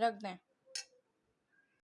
रख दें।